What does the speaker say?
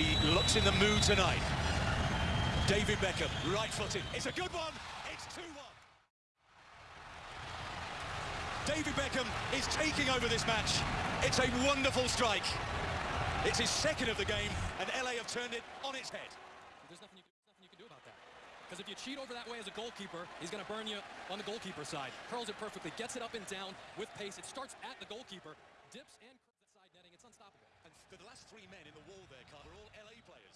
He looks in the mood tonight. David Beckham, right-footed. It's a good one. It's 2-1. David Beckham is taking over this match. It's a wonderful strike. It's his second of the game, and LA have turned it on its head. There's nothing you, nothing you can do about that. Because if you cheat over that way as a goalkeeper, he's going to burn you on the goalkeeper side. Curls it perfectly, gets it up and down with pace. It starts at the goalkeeper, dips and the last three men in the wall there, Carter, are all LA players.